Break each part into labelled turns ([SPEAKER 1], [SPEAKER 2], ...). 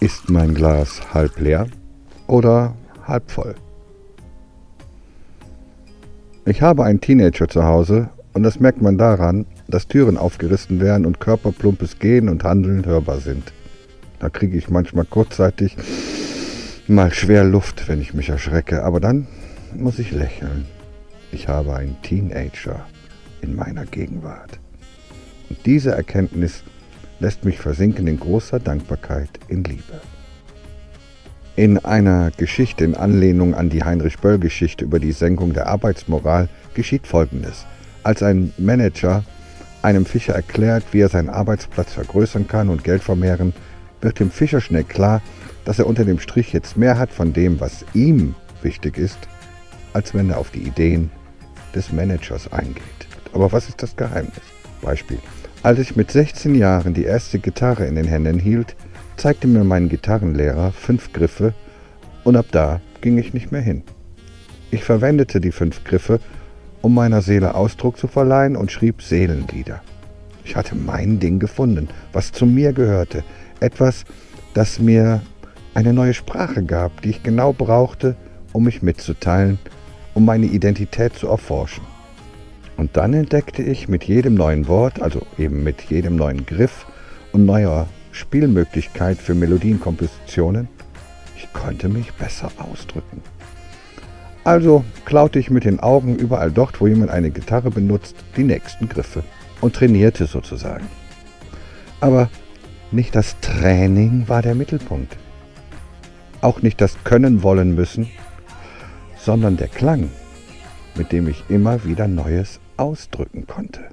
[SPEAKER 1] Ist mein Glas halb leer oder halb voll? Ich habe einen Teenager zu Hause und das merkt man daran, dass Türen aufgerissen werden und körperplumpes Gehen und Handeln hörbar sind. Da kriege ich manchmal kurzzeitig mal schwer Luft, wenn ich mich erschrecke, aber dann muss ich lächeln. Ich habe einen Teenager in meiner Gegenwart. Und diese Erkenntnis lässt mich versinken in großer Dankbarkeit in Liebe. In einer Geschichte in Anlehnung an die Heinrich Böll-Geschichte über die Senkung der Arbeitsmoral geschieht Folgendes. Als ein Manager einem Fischer erklärt, wie er seinen Arbeitsplatz vergrößern kann und Geld vermehren, wird dem Fischer schnell klar, dass er unter dem Strich jetzt mehr hat von dem, was ihm wichtig ist, als wenn er auf die Ideen des Managers eingeht. Aber was ist das Geheimnis? Beispiel. Als ich mit 16 Jahren die erste Gitarre in den Händen hielt, zeigte mir mein Gitarrenlehrer fünf Griffe und ab da ging ich nicht mehr hin. Ich verwendete die fünf Griffe, um meiner Seele Ausdruck zu verleihen und schrieb Seelenlieder. Ich hatte mein Ding gefunden, was zu mir gehörte, etwas, das mir eine neue Sprache gab, die ich genau brauchte, um mich mitzuteilen, um meine Identität zu erforschen. Und dann entdeckte ich mit jedem neuen Wort, also eben mit jedem neuen Griff und neuer Spielmöglichkeit für Melodienkompositionen, ich konnte mich besser ausdrücken. Also klaute ich mit den Augen überall dort, wo jemand eine Gitarre benutzt, die nächsten Griffe und trainierte sozusagen. Aber nicht das Training war der Mittelpunkt. Auch nicht das Können wollen müssen, sondern der Klang, mit dem ich immer wieder Neues ausdrücken konnte.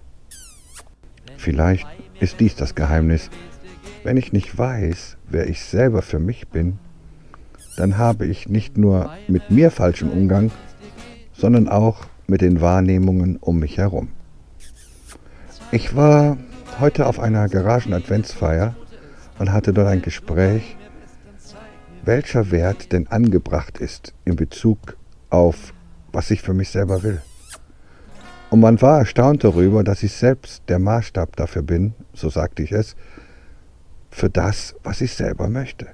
[SPEAKER 1] Vielleicht ist dies das Geheimnis. Wenn ich nicht weiß, wer ich selber für mich bin, dann habe ich nicht nur mit mir falschen Umgang, sondern auch mit den Wahrnehmungen um mich herum. Ich war heute auf einer Garagen-Adventsfeier und hatte dort ein Gespräch, welcher Wert denn angebracht ist in Bezug auf, was ich für mich selber will. Und man war erstaunt darüber, dass ich selbst der Maßstab dafür bin, so sagte ich es, für das, was ich selber möchte.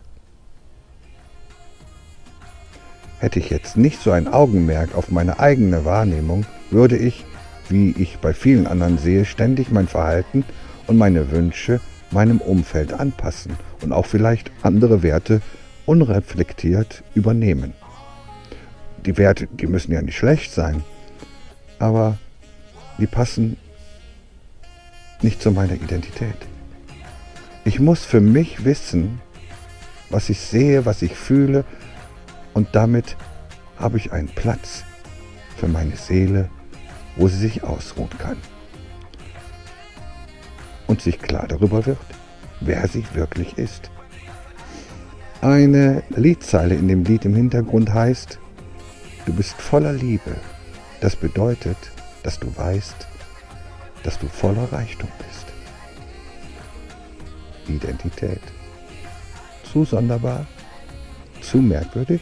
[SPEAKER 1] Hätte ich jetzt nicht so ein Augenmerk auf meine eigene Wahrnehmung, würde ich, wie ich bei vielen anderen sehe, ständig mein Verhalten und meine Wünsche meinem Umfeld anpassen und auch vielleicht andere Werte unreflektiert übernehmen. Die Werte, die müssen ja nicht schlecht sein, aber die passen nicht zu meiner Identität. Ich muss für mich wissen, was ich sehe, was ich fühle und damit habe ich einen Platz für meine Seele, wo sie sich ausruhen kann und sich klar darüber wird, wer sie wirklich ist. Eine Liedzeile in dem Lied im Hintergrund heißt, du bist voller Liebe. Das bedeutet, dass du weißt, dass du voller Reichtum bist. Identität. Zu sonderbar? Zu merkwürdig?